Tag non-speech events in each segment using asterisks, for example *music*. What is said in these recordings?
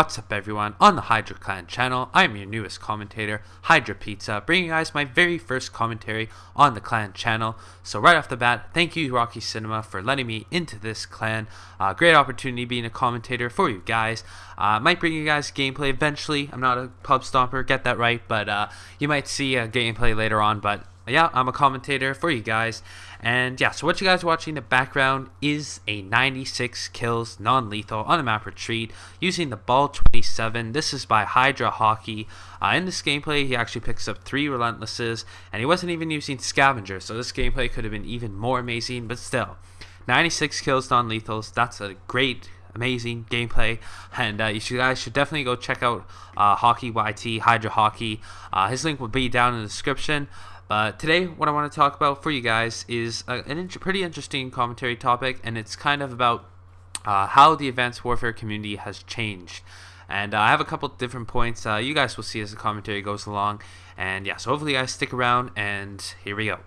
what's up everyone? On the Hydra Clan channel, I am your newest commentator, Hydra Pizza, bringing you guys my very first commentary on the clan channel. So right off the bat, thank you Rocky Cinema for letting me into this clan. Uh, great opportunity being a commentator for you guys. Uh, might bring you guys gameplay eventually. I'm not a pub stomper, get that right, but uh, you might see a gameplay later on, but yeah, I'm a commentator for you guys. And yeah, so what you guys are watching in the background is a 96 kills non-lethal on the map Retreat using the Bal-27. This is by Hydra Hockey. Uh, in this gameplay, he actually picks up three Relentlesses, and he wasn't even using Scavenger, so this gameplay could have been even more amazing, but still. 96 kills non-lethals, that's a great amazing gameplay and uh, you guys should definitely go check out uh, hockey yt hydra hockey uh, his link will be down in the description but today, what I want to talk about for you guys is a, an int pretty interesting commentary topic, and it's kind of about uh, how the Advanced Warfare community has changed. And uh, I have a couple different points uh, you guys will see as the commentary goes along. And yeah, so hopefully you guys stick around, and here we go.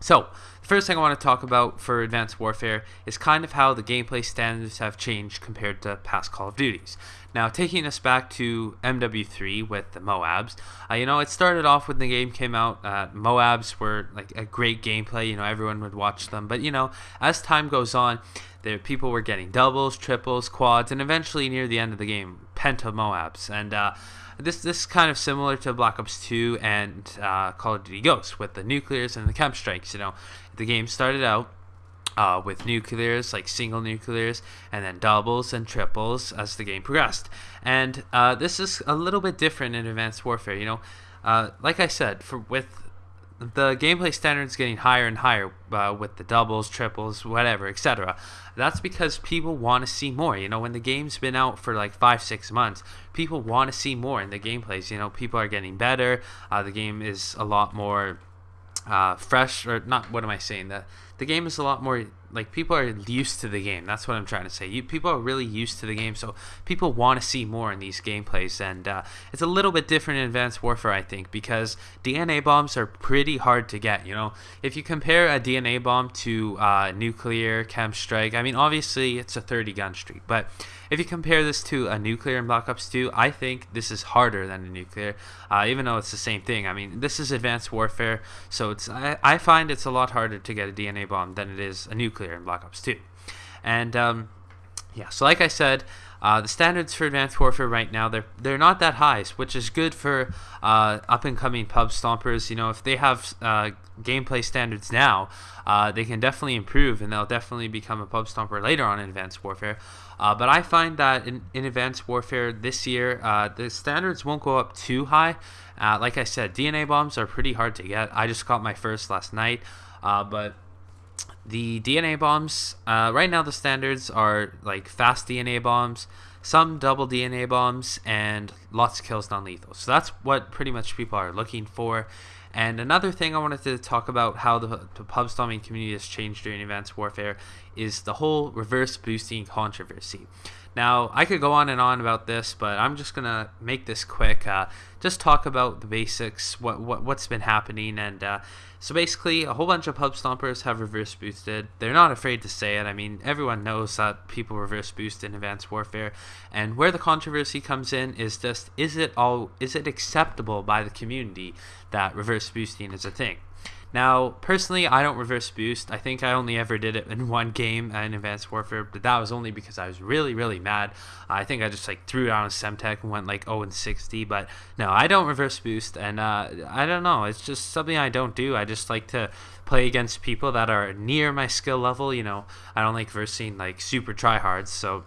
So, first thing I want to talk about for Advanced Warfare is kind of how the gameplay standards have changed compared to past Call of Duties. Now, taking us back to MW3 with the Moabs, uh, you know, it started off when the game came out. Uh, Moabs were like a great gameplay. You know, everyone would watch them. But you know, as time goes on, there people were getting doubles, triples, quads, and eventually near the end of the game, penta Moabs. And uh, this this is kind of similar to Black Ops 2 and uh, Call of Duty Ghosts with the nuclears and the KEM strikes. You know, the game started out uh, with nuclears, like single nuclears, and then doubles and triples as the game progressed. And uh, this is a little bit different in Advanced Warfare. You know, uh, like I said, for with the gameplay standards getting higher and higher uh, with the doubles, triples, whatever, etc. That's because people want to see more. You know, when the game's been out for like five, six months, people want to see more in the gameplays. You know, people are getting better. Uh, the game is a lot more uh, fresh, or not. What am I saying? That the game is a lot more like people are used to the game. That's what I'm trying to say. You, people are really used to the game, so people want to see more in these gameplays. And uh, it's a little bit different in Advanced Warfare, I think, because DNA bombs are pretty hard to get. You know, if you compare a DNA bomb to uh, nuclear KEM strike, I mean, obviously it's a 30 gun streak, but if you compare this to a nuclear in Black Ops 2, I think this is harder than a nuclear, uh, even though it's the same thing. I mean, this is Advanced Warfare, so it's I, I find it's a lot harder to get a DNA bomb than it is a nuclear in Black Ops 2. And um, yeah, so like I said, uh, the standards for Advanced Warfare right now they're they're not that high, which is good for uh, up and coming pub stompers. You know, if they have uh, gameplay standards now, uh, they can definitely improve, and they'll definitely become a pub stomper later on in Advanced Warfare. Uh, but I find that in, in Advanced Warfare this year, uh, the standards won't go up too high. like I said, DNA bombs are pretty hard to get. I just got my first last night, but the DNA bombs, uh, right now the standards are like fast DNA bombs, some double DNA bombs, and lots of kills non-lethal. So that's what pretty much people are looking for. And another thing I wanted to talk about how the, the pub stomping community has changed during Advanced Warfare is the whole reverse boosting controversy. Now, I could go on and on about this, but I'm just going to make this quick. Uh, just talk about the basics, what, what, what's been happening, and uh, so basically, a whole bunch of pub stompers have reverse boosted. They're not afraid to say it. I mean, everyone knows that people reverse boost in Advanced Warfare. And where the controversy comes in is just is it all is it acceptable by the community that reverse boosting is a thing? Now, personally, I don't reverse boost. I think I only ever did it in *laughs* one game in Advanced Warfare, but that was only because I was really, really mad. I think I just like threw down a Semtex and went like 0 and 60. But no, I don't reverse boost, and uh, I don't know. It's just something I don't do. I just like to play against people that are near my skill level. You know, I don't like versing like super tryhards. So,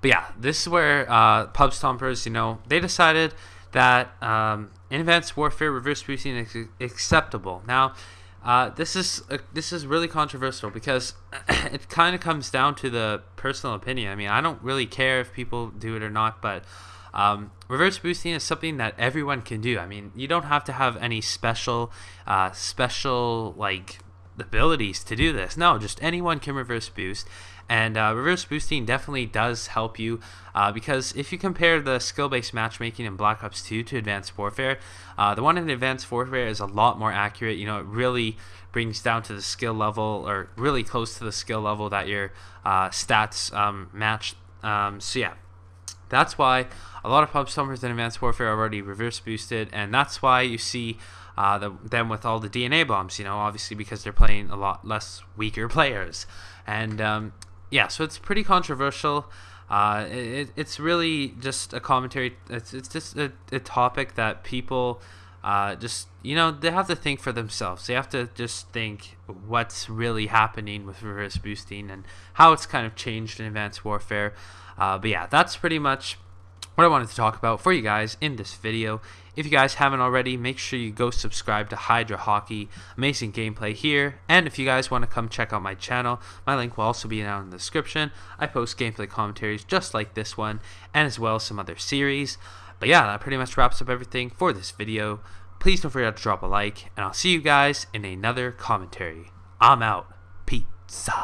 but yeah, this is where uh, pub stompers, you know, they decided that um, in Advanced Warfare reverse boosting is acceptable. Now, uh, this is uh, this is really controversial because *clears throat* it kind of comes down to the personal opinion. I mean, I don't really care if people do it or not, but um, reverse boosting is something that everyone can do. I mean, you don't have to have any special uh, special like abilities to do this. No, just anyone can reverse boost. And uh, reverse boosting definitely does help you uh, because if you compare the skill based matchmaking in Black Ops 2 to Advanced Warfare, uh, the one in Advanced Warfare is a lot more accurate. You know, it really brings down to the skill level or really close to the skill level that your uh, stats um, match. Um, so, yeah. That's why a lot of pub stompers in Advanced Warfare are already reverse boosted, and that's why you see uh, the, them with all the DNA bombs. You know, obviously because they're playing a lot less weaker *laughs* players, and um, yeah, so it's pretty controversial. Uh, it, it's really just a commentary. It's, it's just a, a topic that people uh, just you know they have to think for themselves. They have to just think what's really happening with reverse boosting and how it's kind of changed in Advanced Warfare. Uh, but yeah, that's pretty much what I wanted to talk about for you guys in this video. If you guys haven't already, make sure you go subscribe to Hydra Hockey. Amazing gameplay here. And if you guys want to come check out my channel, my link will also be down in the description. I post gameplay commentaries just like this one, and as well as some other series. But yeah, that pretty much wraps up everything for this video. Please don't forget to drop a like, and I'll see you guys in another commentary. I'm out. Pizza.